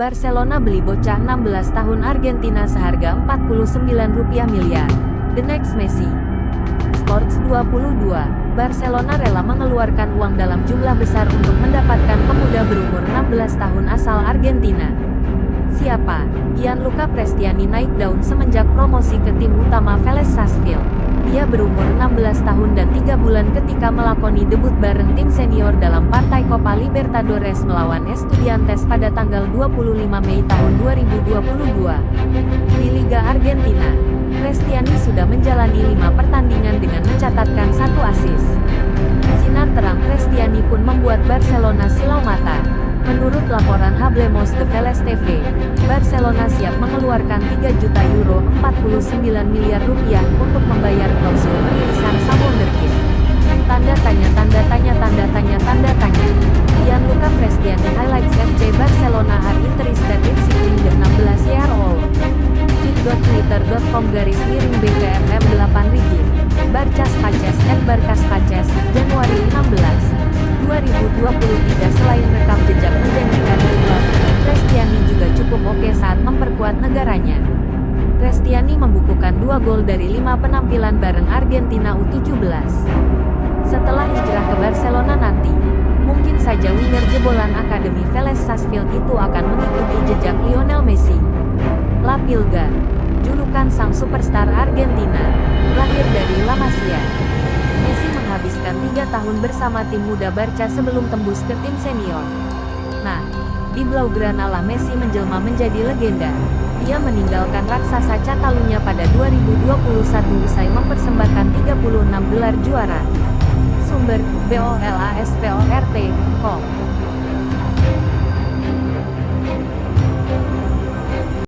Barcelona beli bocah 16 tahun Argentina seharga 49 rupiah miliar. The next Messi. Sports 22. Barcelona rela mengeluarkan uang dalam jumlah besar untuk mendapatkan pemuda berumur 16 tahun asal Argentina. Siapa? Gianluca Prestiani naik daun semenjak promosi ke tim utama Vélez Sarsfield. Ia berumur 16 tahun dan 3 bulan ketika melakoni debut bareng tim senior dalam partai Copa Libertadores melawan Estudiantes pada tanggal 25 Mei tahun 2022. Di Liga Argentina, Prestiani sudah menjalani lima pertandingan dengan mencatatkan satu asis. Sinar terang Prestiani pun membuat Barcelona silau mata. Menurut laporan Hablemos de Veles TV, Barcelona siap mengeluarkan 3 juta euro 49 miliar rupiah untuk membayar klausul perilisan sang wonderkid. Twitter.com garis miring BKFM 8 Rigid. Barcas Paces and Barcas Paces, Januari 16. 2023 selain rekam jejak menjanjikan di klub, Prestiani juga cukup oke saat memperkuat negaranya. Prestiani membukukan dua gol dari lima penampilan bareng Argentina U17. Setelah hijrah ke Barcelona nanti, mungkin saja winger jebolan Akademi Vélez Sarsfield itu akan mengikuti jejak Lionel Messi. La Pilga, julukan sang superstar Argentina, lahir dari La Masia menghabiskan tiga tahun bersama tim muda Barca sebelum tembus ke tim senior. Nah, di Blaugrana lah Messi menjelma menjadi legenda. Ia meninggalkan raksasa Catalunya pada 2021 usai mempersembahkan 36 gelar juara. Sumber, BOLASPORT, Com.